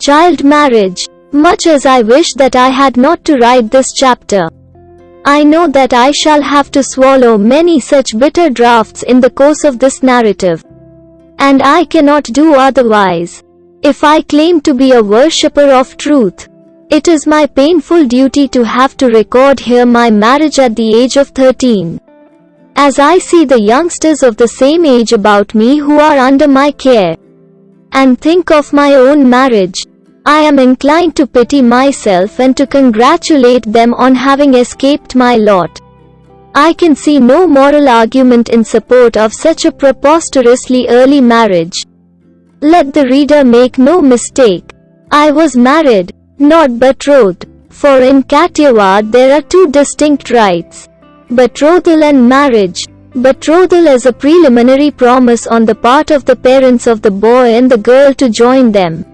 Child marriage. Much as I wish that I had not to write this chapter. I know that I shall have to swallow many such bitter draughts in the course of this narrative. And I cannot do otherwise. If I claim to be a worshipper of truth, it is my painful duty to have to record here my marriage at the age of 13. As I see the youngsters of the same age about me who are under my care, and think of my own marriage, I am inclined to pity myself and to congratulate them on having escaped my lot. I can see no moral argument in support of such a preposterously early marriage. Let the reader make no mistake. I was married, not betrothed, for in Kathiawar there are two distinct rites. Betrothal and marriage. Betrothal is a preliminary promise on the part of the parents of the boy and the girl to join them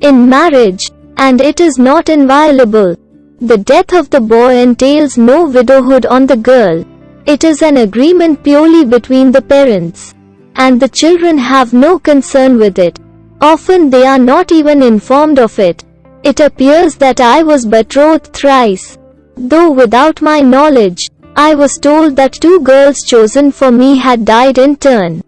in marriage, and it is not inviolable. The death of the boy entails no widowhood on the girl. It is an agreement purely between the parents. And the children have no concern with it. Often they are not even informed of it. It appears that I was betrothed thrice. Though without my knowledge, I was told that two girls chosen for me had died in turn.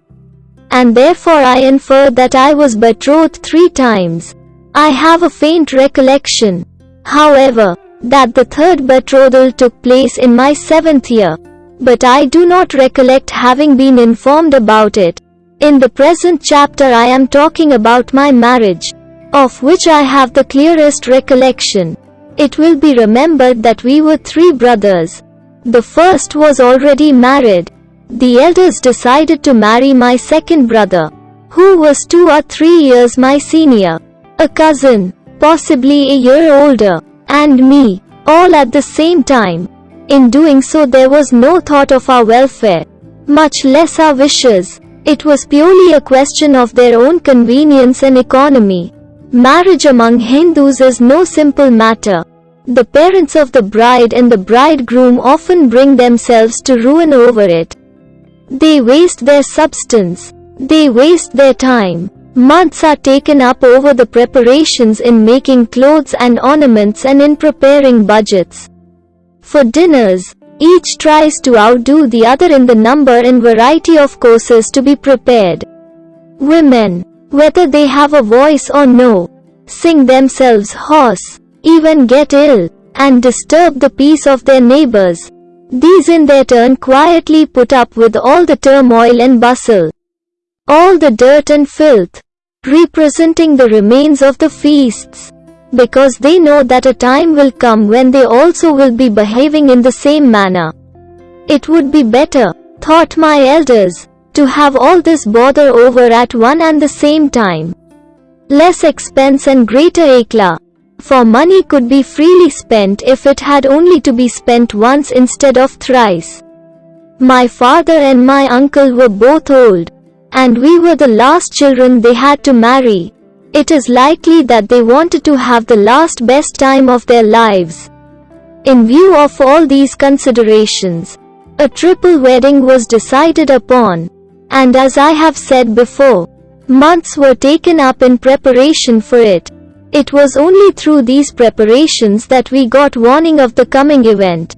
And therefore I infer that I was betrothed three times. I have a faint recollection, however, that the third betrothal took place in my seventh year. But I do not recollect having been informed about it. In the present chapter I am talking about my marriage, of which I have the clearest recollection. It will be remembered that we were three brothers. The first was already married. The elders decided to marry my second brother, who was two or three years my senior a cousin, possibly a year older, and me, all at the same time. In doing so there was no thought of our welfare, much less our wishes. It was purely a question of their own convenience and economy. Marriage among Hindus is no simple matter. The parents of the bride and the bridegroom often bring themselves to ruin over it. They waste their substance. They waste their time. Months are taken up over the preparations in making clothes and ornaments and in preparing budgets. For dinners, each tries to outdo the other in the number and variety of courses to be prepared. Women, whether they have a voice or no, sing themselves hoarse, even get ill, and disturb the peace of their neighbors. These in their turn quietly put up with all the turmoil and bustle all the dirt and filth, representing the remains of the feasts, because they know that a time will come when they also will be behaving in the same manner. It would be better, thought my elders, to have all this bother over at one and the same time. Less expense and greater eclat, for money could be freely spent if it had only to be spent once instead of thrice. My father and my uncle were both old, and we were the last children they had to marry. It is likely that they wanted to have the last best time of their lives. In view of all these considerations, a triple wedding was decided upon, and as I have said before, months were taken up in preparation for it. It was only through these preparations that we got warning of the coming event.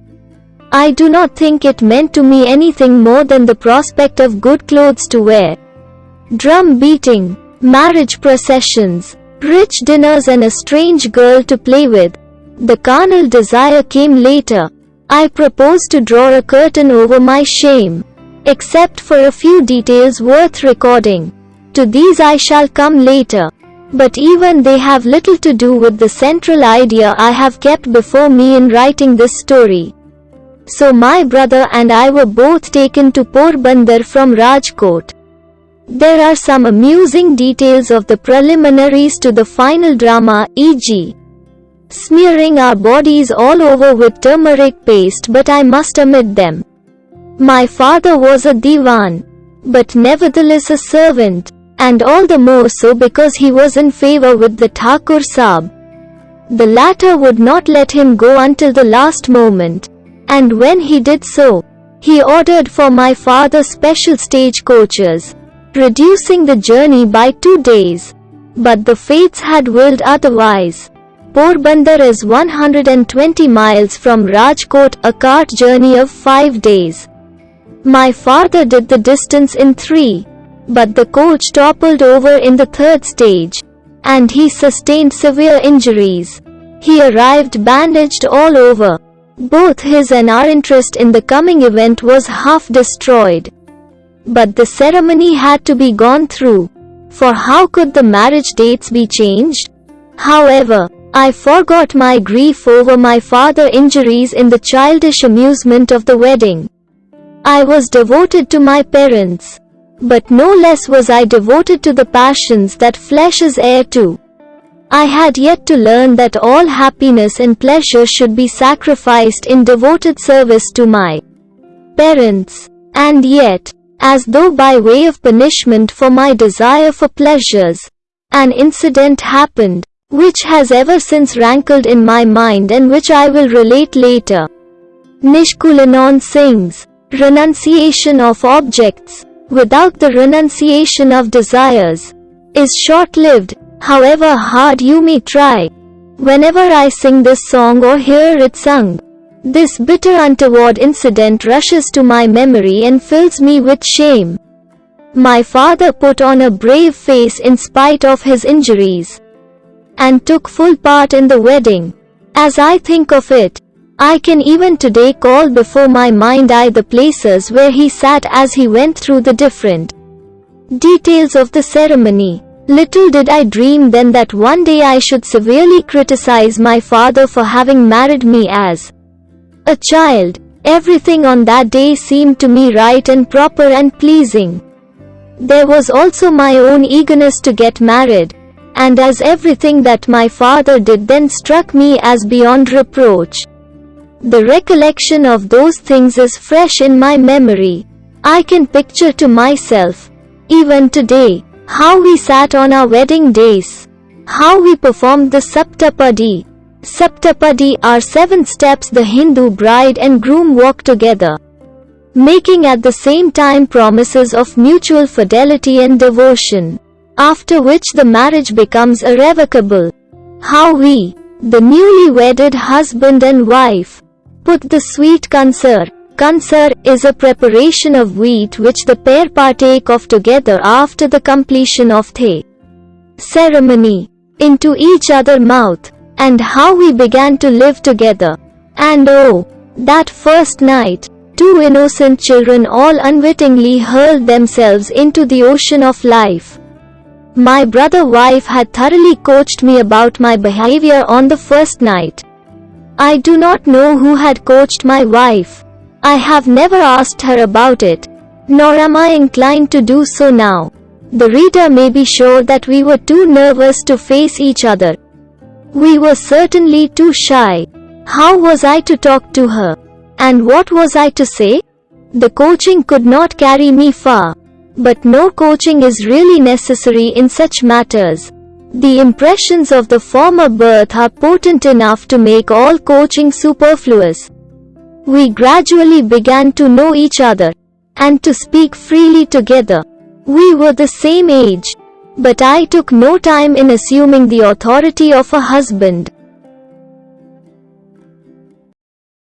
I do not think it meant to me anything more than the prospect of good clothes to wear drum beating, marriage processions, rich dinners and a strange girl to play with. The carnal desire came later. I propose to draw a curtain over my shame, except for a few details worth recording. To these I shall come later. But even they have little to do with the central idea I have kept before me in writing this story. So my brother and I were both taken to Porbandar from Rajkot. There are some amusing details of the preliminaries to the final drama, e.g. smearing our bodies all over with turmeric paste but I must omit them. My father was a divan, but nevertheless a servant, and all the more so because he was in favor with the Thakur Saab. The latter would not let him go until the last moment, and when he did so, he ordered for my father special stage coaches reducing the journey by two days. But the fates had willed otherwise. Porbandar is 120 miles from Rajkot, a cart journey of 5 days. My father did the distance in 3. But the coach toppled over in the third stage. And he sustained severe injuries. He arrived bandaged all over. Both his and our interest in the coming event was half destroyed. But the ceremony had to be gone through. For how could the marriage dates be changed? However, I forgot my grief over my father injuries in the childish amusement of the wedding. I was devoted to my parents. But no less was I devoted to the passions that flesh is heir to. I had yet to learn that all happiness and pleasure should be sacrificed in devoted service to my parents. And yet, as though by way of punishment for my desire for pleasures, an incident happened which has ever since rankled in my mind and which I will relate later. Nishkulanand sings, renunciation of objects, without the renunciation of desires, is short-lived, however hard you may try. Whenever I sing this song or hear it sung, this bitter untoward incident rushes to my memory and fills me with shame. My father put on a brave face in spite of his injuries and took full part in the wedding. As I think of it, I can even today call before my mind eye the places where he sat as he went through the different details of the ceremony. Little did I dream then that one day I should severely criticize my father for having married me as a child. Everything on that day seemed to me right and proper and pleasing. There was also my own eagerness to get married, and as everything that my father did then struck me as beyond reproach. The recollection of those things is fresh in my memory. I can picture to myself, even today, how we sat on our wedding days, how we performed the Saptapadi. Saptapadi are seven steps the Hindu bride and groom walk together, making at the same time promises of mutual fidelity and devotion after which the marriage becomes irrevocable. How we, the newly wedded husband and wife, put the sweet kansar. Kansar is a preparation of wheat which the pair partake of together after the completion of the ceremony into each other mouth, and how we began to live together. And oh, that first night, two innocent children all unwittingly hurled themselves into the ocean of life. My brother wife had thoroughly coached me about my behavior on the first night. I do not know who had coached my wife. I have never asked her about it, nor am I inclined to do so now. The reader may be sure that we were too nervous to face each other. We were certainly too shy. How was I to talk to her? And what was I to say? The coaching could not carry me far. But no coaching is really necessary in such matters. The impressions of the former birth are potent enough to make all coaching superfluous. We gradually began to know each other and to speak freely together. We were the same age, but I took no time in assuming the authority of a husband.